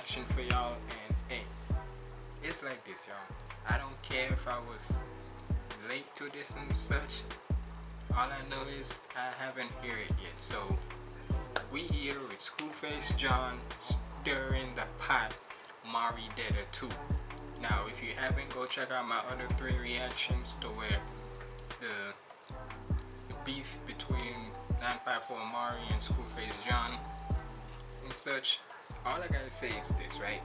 reaction for y'all. And hey, it's like this, y'all. I don't care if I was late to this and such. All I know is I haven't heard it yet. So we here with Screwface John stirring the pot. Mari Detta 2. Now, if you haven't, go check out my other three reactions to where the beef between 954 Mari and Screwface John and such. All I gotta say is this, right?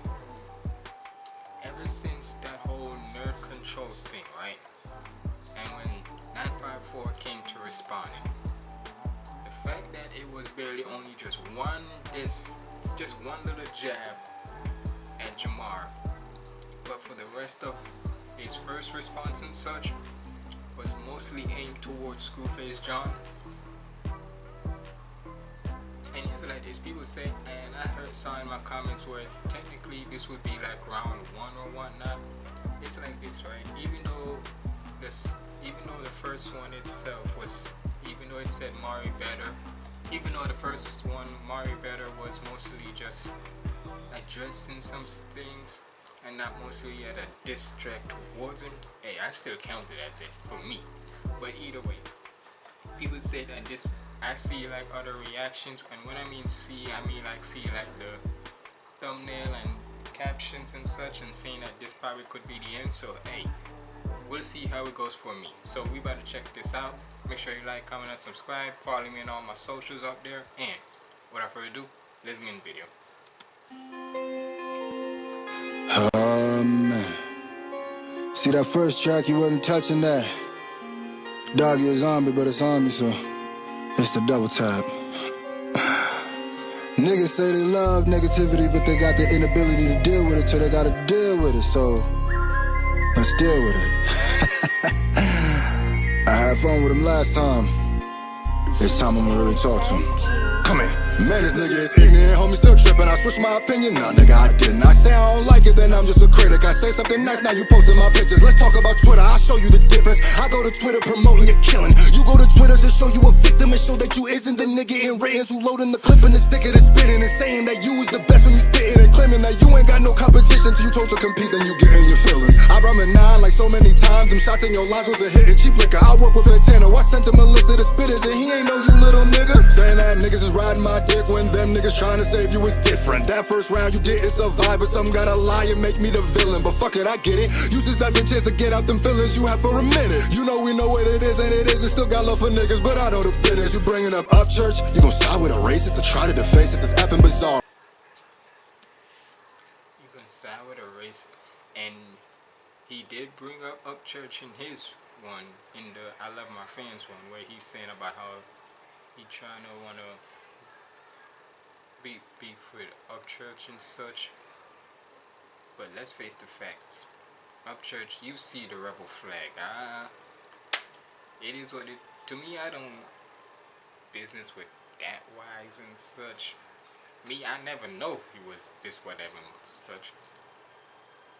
Ever since that whole nerd control thing, right? And when 954 came to responding, the fact that it was barely only just one this just one little jab at Jamar, but for the rest of his first response and such was mostly aimed towards Screwface John this people say and I heard some in my comments where technically this would be like round one or whatnot. It's like this right? Even though this even though the first one itself was even though it said Mari better even though the first one Mari better was mostly just addressing some things and not mostly at a distract towards him hey I still count it as it for me. But either way people say that this I see like other reactions and when I mean see I mean like see like the thumbnail and captions and such and saying that this probably could be the end so hey we'll see how it goes for me. So we better check this out. Make sure you like comment and subscribe. Follow me on all my socials up there. And without further ado let's get in the video. Man see that first track you wasn't touching that. Dog you a zombie but it's on me so it's the double tap. Niggas say they love negativity, but they got the inability to deal with it, so they gotta deal with it. So let's deal with it. I had fun with him last time. This time I'm gonna really talk to him. Come in. Man, this nigga is ignorant, homie, still tripping. I switched my opinion, nah, nigga, I didn't. I say I don't like it, then I'm just a critic. I say something nice, now you posting my pictures. Let's talk about Twitter, I'll show you the difference. I go to Twitter promoting your killing. You go to Twitter to show you a victim and show that you isn't the nigga in ratings who loading the clip and the sticker that's spinning and saying that you is the best when you spitting and claiming that you ain't got no competition. So you told to compete, then you get in your feelings. I run a nine like so many times. Them shots in your lines was a hit and cheap liquor. I work with a niggas trying to save you is different. That first round you didn't survive, but some gotta lie and make me the villain. But fuck it, I get it. Use this as a chance to get out them feelings you have for a minute. You know we know what it is and it isn't. Still got love for niggas, but I know the business. You bringing up Upchurch, you gon' side with a racist to try to deface this. It's effing bizarre. You gonna side with a racist, and he did bring up Upchurch in his one in the I Love My Fans one, where he's saying about how he trying to wanna beef beef with Upchurch and such. But let's face the facts. Upchurch, you see the rebel flag. Ah, it is what it. To me, I don't business with that wise and such. Me, I never know he was this whatever and such.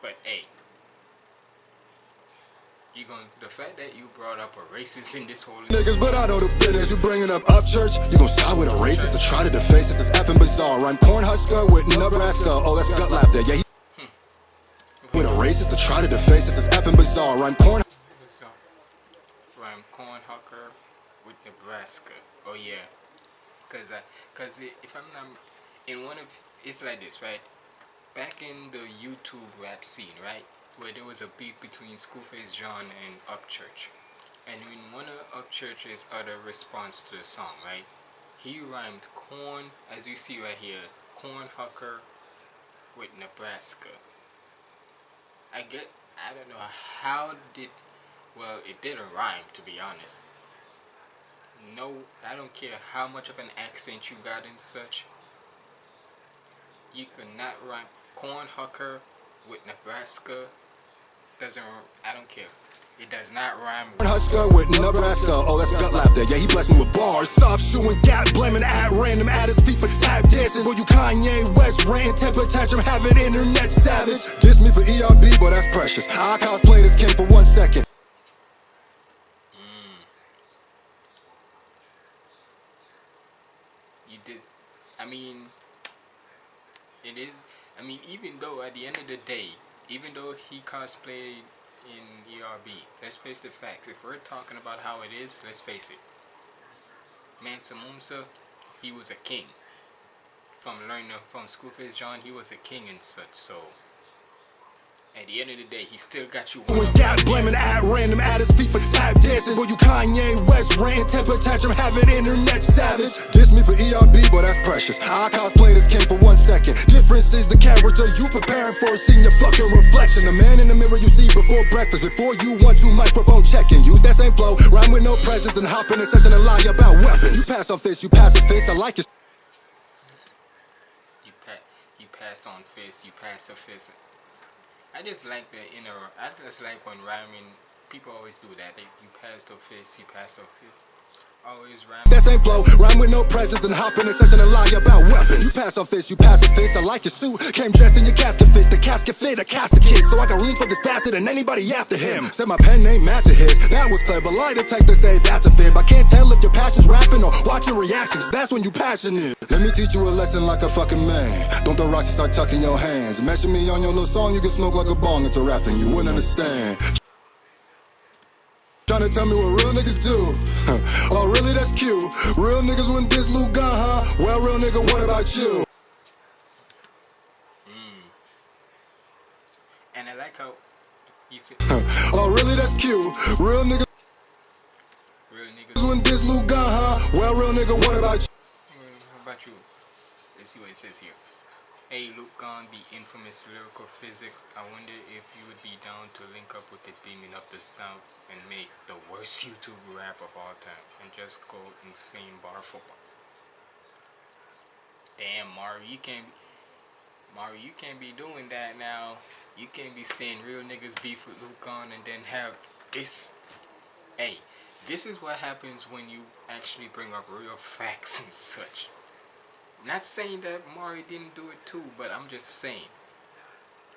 But hey, you going the fact that you brought up a racist in this whole niggas, but I know the business. You bringing up Upchurch, you gon' side with a racist to try to deface this. It's effing bizarre. I'm corn Cornhusker with Nebraska. Oh, that's gut laughter. Yeah, he hmm. with a racist to try to deface this. It's effing bizarre. I'm Corn. Rhyme Cornhusker with Nebraska. Oh yeah, cause I, cause if I'm not in one of, it's like this, right? Back in the YouTube rap scene, right? Where there was a beef between Screwface John and Upchurch. And in one of Upchurch's other response to the song, right, he rhymed corn, as you see right here, corn hucker with Nebraska. I get, I don't know how did, well, it didn't rhyme to be honest. No, I don't care how much of an accent you got and such. You could not rhyme corn hucker with Nebraska doesn't, I don't care. It does not rhyme with Husker with Nebraska. Oh, that's gut laughter. Yeah, he blessed me with bars. Soft shoeing, gap blaming at random at his feet for tap dancing. Will you Kanye West rant, temper tantrum, having internet savage? Diss me for ERB, but that's precious. I cosplay this king for one second. Mm. You did. I mean, it is. I mean, even though at the end of the day, even though he cosplayed in ERB, let's face the facts. If we're talking about how it is, let's face it. Mansa Musa, he was a king. From learning from Schoolface John, he was a king and such. So at the end of the day, he still got you. With God blaming at random at his feet for tap dancing. Boy, you Kanye West ran temper tantrum, having internet savage. Diss me for ERB, but that's precious. I cosplay this king for one second. Difference is the character you preparing for, seeing your fucking reflection. The man in the mirror you see before breakfast, before you want to microphone checking. Use that same flow, rhyme with no presence, then hop in a session and lie about weapons. You pass on fist, you pass a fist. I like it. You pass, you pass on fist, you pass a fist. I just like the inner. I just like when rhyming. People always do that. They, you pass the fist, you pass the fist. Always rhyme. That same flow, rhyme with no presence, then hop in a session and lie about weapons. You pass on fist, you pass a fist. I like your suit. Came dressed in your casket fit, the casket fit, a casket kid. So I got room for this faster than anybody after him. Said my pen name matching his. That was clever. Lie detector say that's a fib. I can't tell if your passion's rapping or watching reactions. That's when you passionate. Let me teach you a lesson like a fucking man. Don't throw rocks, start tucking your hands. Measure me on your little song, you can smoke like a bong. It's a rap thing, you wouldn't understand. Tryna tell me what real niggas do. oh, really? That's cute. Real niggas wouldn't diss Lou huh? Well, real nigga, what about you? Mm. And I like how he said. oh, really? That's cute. Real niggas. Real niggas wouldn't diss Lou huh? Well, real nigga, what about you? How about you? Let's see what it says here. Hey Luke Gon, the infamous lyrical physics. I wonder if you would be down to link up with the demon of the South and make the worst YouTube rap of all time and just go insane bar football. Damn, Mario, you can't. Mario, you can't be doing that now. You can't be saying real niggas beef with Luke Gon and then have this. Hey, this is what happens when you actually bring up real facts and such. Not saying that Mari didn't do it too, but I'm just saying.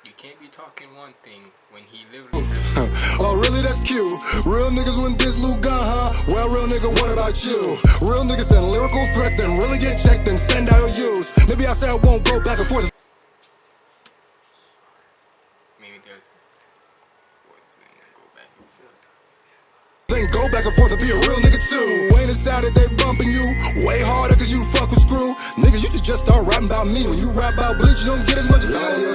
You can't be talking one thing when he literally Oh, really? That's cute. Real niggas wouldn't diss Lou Gun, huh? Well, real nigga, what about you? Real niggas send lyrical threats, then really get checked and send out use. Maybe I say I won't go back and forth. Maybe there's... Go back and forth. Then go back and forth and be a real nigga too. Ain't it Saturday bumping you? Way harder cause you fuck with screw. Nigga, you should just start rapping about me. When you rap about bleach, you don't get as much view. Yeah,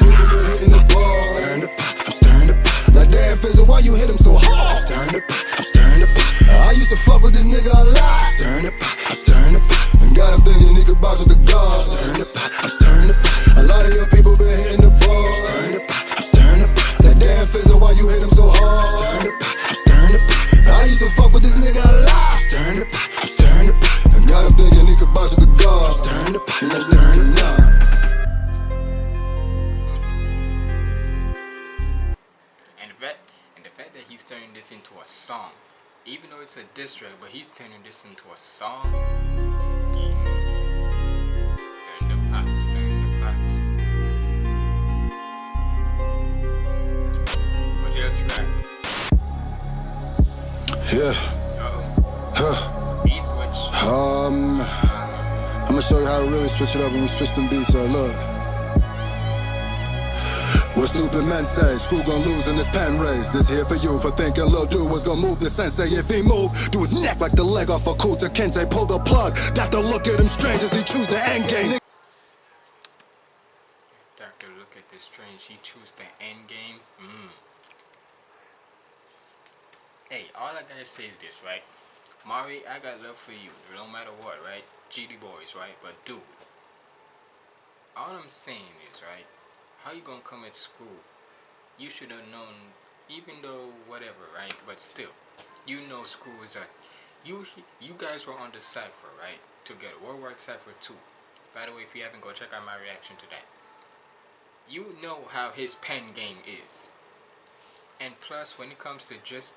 hitting the ball. Stirring the pot, I'm stirring the pot. Like damn, Fizzle, why you hit him so hard? I'm stirring the pot, I'm stirring the pot. I used to fuck with this nigga a lot. I'm Stirring the pot, I'm stirring the pot. And got him thinking could box with the gods. Stirring the pot, I'm stirring the pot. A lot of your people been hitting the ball. Stirring the pot, I'm stirring the pot. Like damn, Fizzle, why you hit him so hard? I'm stirring the pot, I'm stirring the pot. I used to fuck with this nigga diss track, but he's turning this into a song. Yeah. Stirring the pot, stirring the pot. But there's rap. Yeah. Uh-oh. Huh. Beat switch. Um, I'm gonna show you how to really switch it up when we switch them beats up. Look. What stupid men say, screw gon' lose in this pen race. This here for you for thinking Lil Dude was gonna move the sensei. If he move, do his neck like the leg off a Kunta Kinte. Pull the plug, doctor look at him strange as he choose the end game. Doctor, look at this strange. He choose the end game. Mm. Hey, all I gotta say is this, right? Mari, I got love for you, no matter what, right? GD boys, right? But dude, all I'm saying is, right? How you gonna come at school? You should have known, even though whatever, right? But still, you know school is a. You you guys were on the cipher, right? Together, World War Cipher 2. By the way, if you haven't, go check out my reaction to that. You know how his pen game is. And plus, when it comes to just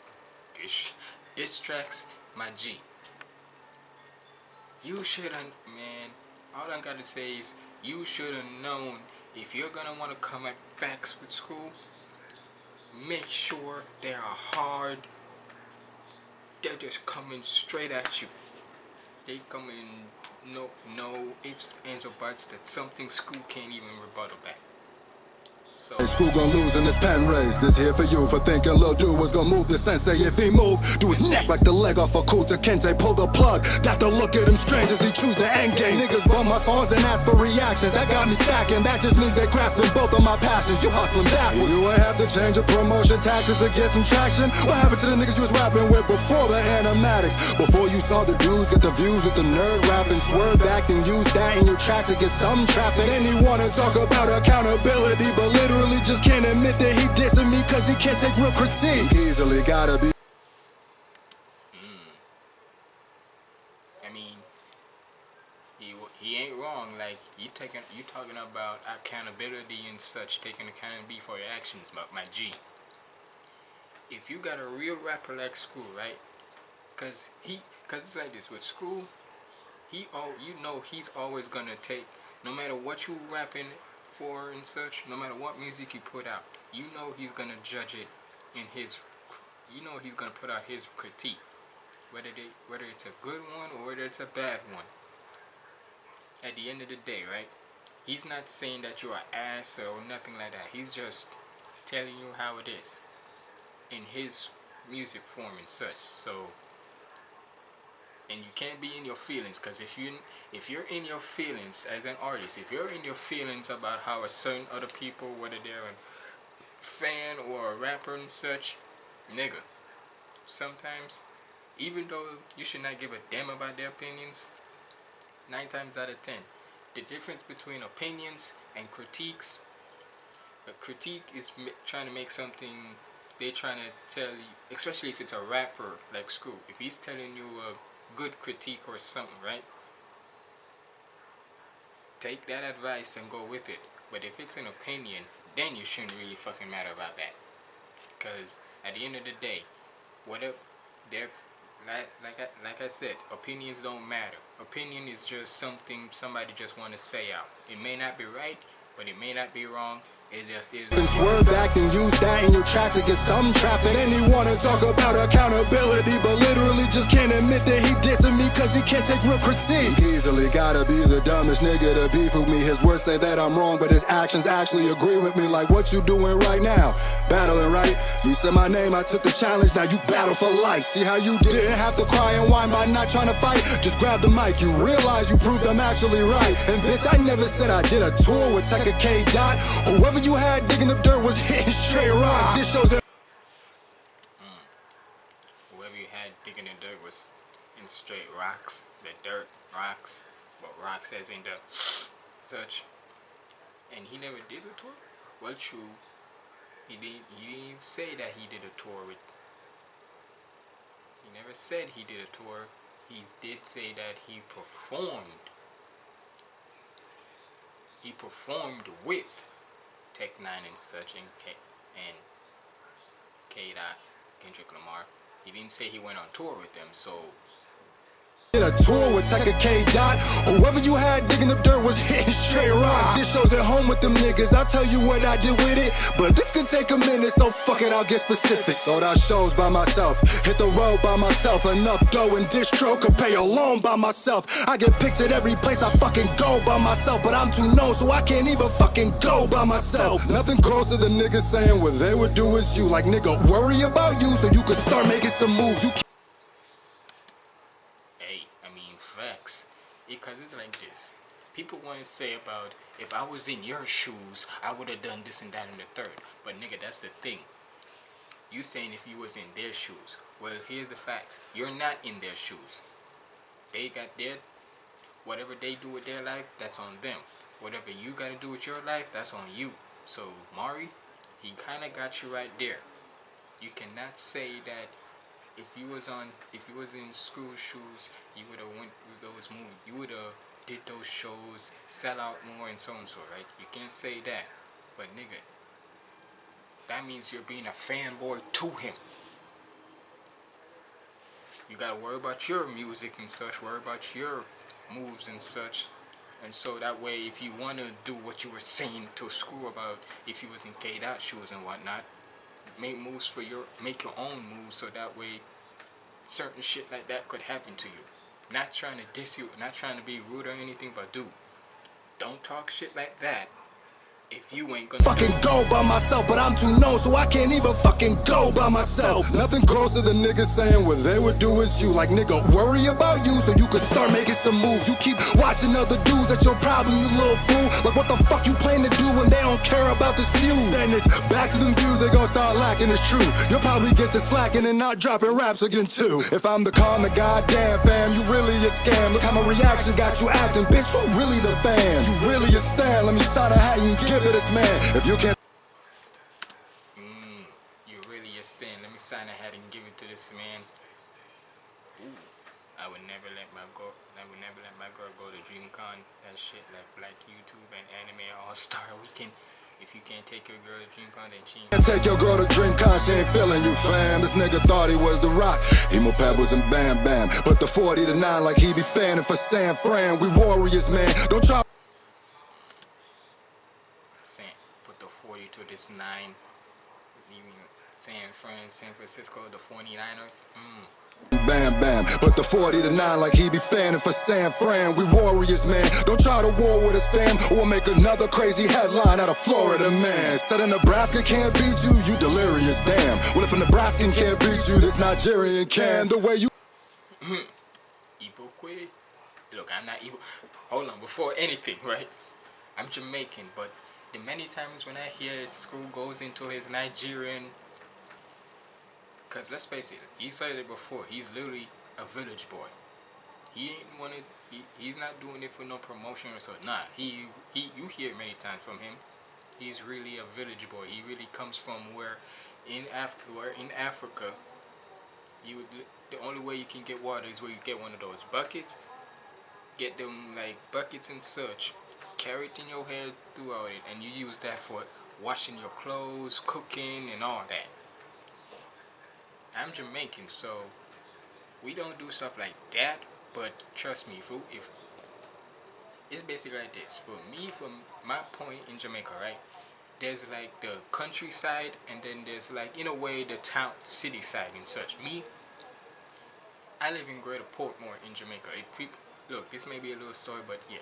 diss tracks, my G. You should have, man, all I gotta say is, you should have known if you're gonna want to come at facts with school, make sure they are hard. They're just coming straight at you. They coming no no no ifs, ands, or buts that something school can't even rebuttal back. School gon' lose in this pen race. This here for you for thinking Lil Dude was gonna move the sensei. If he move, do his neck like the leg off a Kunta Kinte. Pull the plug. Doctor look at him strange as he choose the end game. Niggas bum my songs and ask for reactions. That got me stacking. That just means they grasping both of my passions. You hustling backwards. You ain't have to change your promotion taxes to get some traction. What happened to the niggas you was rapping with before the animatics? Before you saw the dudes get the views with the nerd rapping. Swerve back and use that in your track to get some traffic. He wanna talk about accountability, but literally just can't admit that he dissing me cause he can't take real critiques. Easily gotta be. Hmm. I mean, he he ain't wrong. Like you taking you talking about accountability and such, taking accountability for your actions, my, my G. If you got a real rapper like School, right? Cause he, cause it's like this with School. He oh, you know he's always gonna take, no matter what you rapping for and such, no matter what music you put out, you know he's gonna judge it in his, you know he's gonna put out his critique whether they whether it's a good one or whether it's a bad one. At the end of the day, right? He's not saying that you're an ass or nothing like that. He's just telling you how it is in his music form and such. So and you can't be in your feelings because if you if you're in your feelings as an artist, if you're in your feelings about how a certain other people, whether they're a fan or a rapper and such, nigga, sometimes even though you should not give a damn about their opinions, nine times out of ten, the difference between opinions and critiques, a critique is trying to make something, they're trying to tell you, especially if it's a rapper like School, if he's telling you a good critique or something, right? Take that advice and go with it. But if it's an opinion, then you shouldn't really fucking matter about that. Because at the end of the day, whatever, they're like like I, like I said, opinions don't matter. Opinion is just something somebody just want to say out. It may not be right, but it may not be wrong. Swerve back and use that in your track to get some traffic. And he wanna talk about accountability, but literally just can't admit that he dissing cause he can't take real critiques. Easily gotta be the dumbest nigga to beef with me. His words say that I'm wrong, but his actions actually agree with me. Like what you doing right now? Battling, right? You said my name, I took the challenge, now you battle for life. See how you didn't have to cry and whine by not trying to fight? Just grab the mic, you realize you proved I'm actually right. And bitch, I never said I did a tour with Tekka K. Dot. Whoever you had digging up dirt was hitting straight rock. This shows that. Whoever you had digging in dirt was in straight rocks, the dirt rocks, but rocks as in the such. And he never did a tour. Well, true. He didn't. He didn't say that he did a tour with. He never said he did a tour. He did say that he performed. He performed with Tech Nine and such and K and K. Dot Kendrick Lamar. He didn't say he went on tour with them, so a tour with Tekka K. Dot. Whoever you had digging up dirt was hitting straight rock. This shows at home with them niggas. I'll tell you what I did with it. But this could take a minute, so fuck it, I'll get specific. Sold out shows by myself. Hit the road by myself. Enough dough and distro could pay a loan by myself. I get picked at every place I fucking go by myself. But I'm too known, so I can't even fucking go by myself. Nothing closer than niggas saying what they would do is you. Like, nigga, worry about you so you can start making some moves. You hey, I mean facts. Because it's like this. People want to say about if I was in your shoes, I would have done this and that and the third. But nigga, that's the thing. You saying if you was in their shoes. Well, here's the facts. You're not in their shoes. They got their whatever they do with their life, that's on them. Whatever you gotta do with your life, that's on you. So Mari, he kinda got you right there. You cannot say that if you was on if you was in school shoes, you would have went with those movies. You would have did those shows, sell out more and so and so, right? You can't say that. But nigga, that means you're being a fanboy to him. You gotta worry about your music and such, worry about your moves and such. And so that way if you wanna do what you were saying to school about if you was in K dot shoes and whatnot, make moves for your make your own moves so that way certain shit like that could happen to you. Not trying to diss you, not trying to be rude or anything, but dude, don't talk shit like that if you ain't gonna fucking go by myself, but I'm too known, so I can't even fucking go by myself. Nothing closer than niggas saying what they would do is you. Like nigga, worry about you so you can start making some moves. You keep watching other dudes, that's your problem, you little fool. Like what the fuck you don't care about this feud? And it's back to them views, they gon' start lacking, it's true. You'll probably get to slacking and not dropping raps again too. If I'm the calm, the goddamn fam, you really a scam. Look how my reaction got you acting, bitch, who really the fan? You really a stand, let me sign a hat and give to this man. If you can't. Mm, you really a stand. Let me sign a hat and give it to this man. Ooh, I would never let my girl. I would never let my girl go to DreamCon. That shit like Black YouTube and Anime All Star Weekend. If you can't take your girl to DreamCon, then she ain't. Take your girl to DreamCon, she ain't feeling you, fam. This nigga thought he was the rock. Emo pebbles and bam bam. But the 40 to 9 like he be fanning for San Fran. We warriors, man. Don't try. San, put the 40 to this nine, leaving San Fran, San Francisco, the 49ers. Mm. Bam bam, but the 40 to 9 like he be fanning for San Fran. We warriors, man. Don't try to war with us, fam, or make another crazy headline out of Florida, man. Said a Nebraska can't beat you, you delirious, damn. Well, if a Nebraskan can't beat you, this Nigerian can. The way you. Ibokwe. Look, I'm not Igbo. Hold on, before anything, right? I'm Jamaican, but the many times when I hear school goes into his Nigerian because let's face it he said it before he's literally a village boy. He ain't wanted he, he's not doing it for no promotion or so nah he he you hear many times from him. He's really a village boy. He really comes from where in Af where in Africa you the only way you can get water is where you get one of those buckets. Get them like buckets and such carry it in your hair throughout it and you use that for washing your clothes, cooking and all that. I'm Jamaican so we don't do stuff like that but trust me if, if it's basically like this. For me from my point in Jamaica right there's like the countryside and then there's like in a way the town city side and such. Me I live in Greater Portmore in Jamaica. It, look this may be a little story but yeah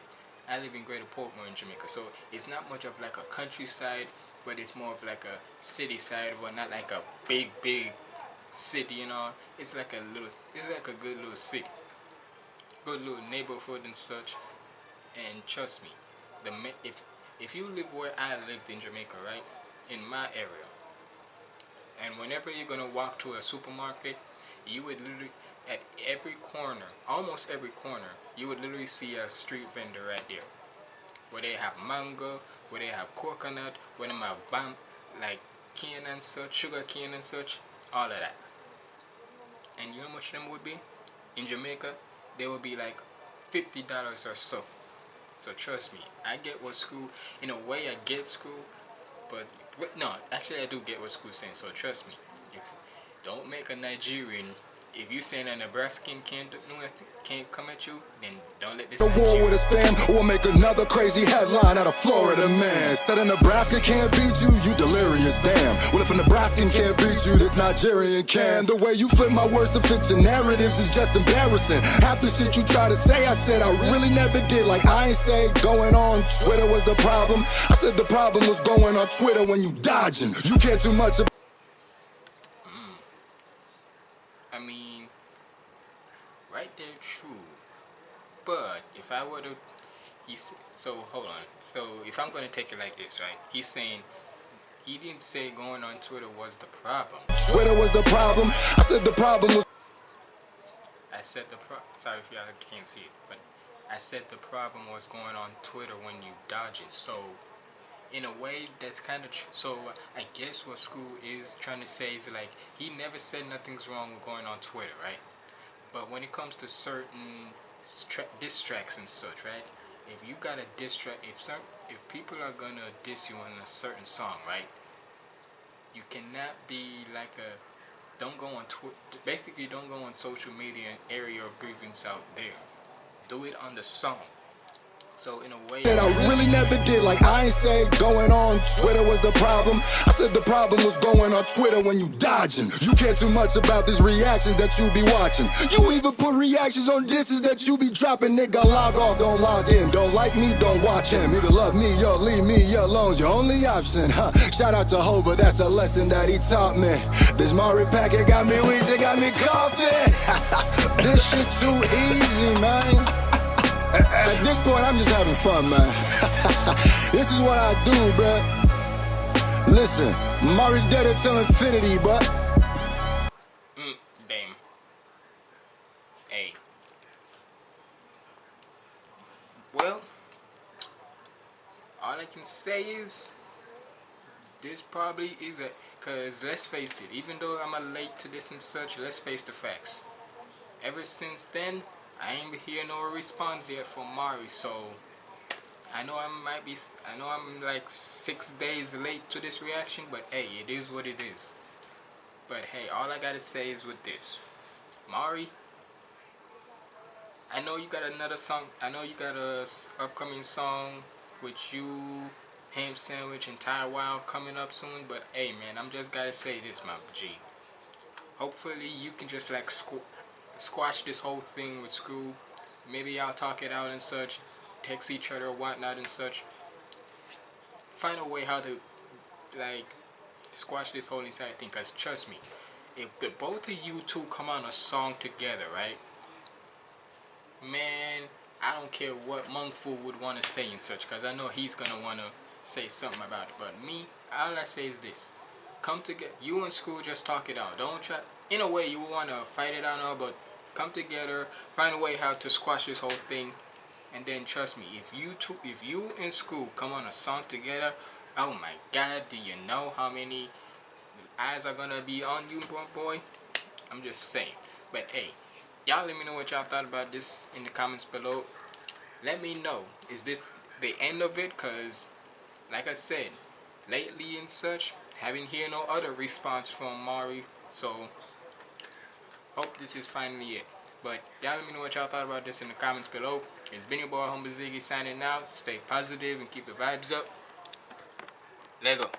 I live in Greater Portmore in Jamaica, so it's not much of like a countryside, but it's more of like a city side, but not like a big, big city, you know. It's like a little, it's like a good little city, good little neighborhood and such. And trust me, the if if you live where I lived in Jamaica, right, in my area, and whenever you're gonna walk to a supermarket, you would literally at every corner, almost every corner, you would literally see a street vendor right there. Where they have mango, where they have coconut, where they have bam, like cane and such, sugar cane and such, all of that. And you know how much them would be? In Jamaica, they would be like $50 or so. So trust me, I get what school, in a way I get school, but, but no, actually I do get what school's saying, so trust me. If Don't make a Nigerian if you saying a Nebraskan can't do nothing, can't come at you, then don't let this. The war with his fam, or make another crazy headline out of Florida man. Said a Nebraska can't beat you, you delirious, damn. Well, if a Nebraskan can't beat you, this Nigerian can. The way you flip my words to fit your narratives is just embarrassing. Half the shit you try to say, I said I really never did. Like I ain't say going on Twitter was the problem. I said the problem was going on Twitter when you dodging. You care too much about But if I were to, he's so hold on. So if I'm gonna take it like this, right? He's saying he didn't say going on Twitter was the problem. Twitter was the problem. I said the problem was. I said the pro. Sorry if y'all can't see it, but I said the problem was going on Twitter when you dodge it. So in a way that's kind of so I guess what school is trying to say is like he never said nothing's wrong with going on Twitter, right? But when it comes to certain diss tracks and such, right? If you got a diss track, if some, if people are gonna diss you on a certain song, right? You cannot be like a, don't go on Twitter. Basically, don't go on social media and area of grievance out there. Do it on the song. So in a way, that I really never did. Like I ain't say going on Twitter was the problem. I said the problem was going on Twitter when you dodging. You care too much about these reactions that you be watching. You even put reactions on disses that you be dropping. Nigga, log off, don't log in. Don't like me, don't watch him. Nigga, love me, yo, leave me alone. Your only option, huh? Shout out to Hova, that's a lesson that he taught me. This Mari packet got me wheezing, got me coughing. this shit too easy, man. I'm just having fun, man. this is what I do, bruh. Listen, Mari dead until infinity, but. Mm, damn. Hey. Well, all I can say is this probably is a because let's face it even though I'm a late to this and such let's face the facts ever since then I ain't hear no response yet from Mari, so I know I might be, I know I'm like six days late to this reaction, but hey, it is what it is. But hey, all I gotta say is with this, Mari, I know you got another song, I know you got a upcoming song with you, Ham Sandwich, and Ty Wild coming up soon, but hey man, I'm just gotta say this, my G. Hopefully you can just like squash this whole thing with Screw. Maybe y'all talk it out and such, text each other whatnot and such. Find a way how to, like, squash this whole entire thing. Because trust me, if the both of you two come on a song together, right? Man, I don't care what Monk Fu would want to say and such. Because I know he's want to say something about it. But me, all I say is this. Come together. You and school, just talk it out. Don't try in a way you want to fight it out now but come together find a way how to squash this whole thing and then trust me if you two if you and school come on a song together oh my god do you know how many eyes are gonna be on you boy i'm just saying but hey y'all let me know what y'all thought about this in the comments below let me know is this the end of it because like i said lately and such haven't hear no other response from mari so hope this is finally it. But y'all let me know what y'all thought about this in the comments below. It's been your boy Humble Ziggy signing out. Stay positive and keep the vibes up. Lego.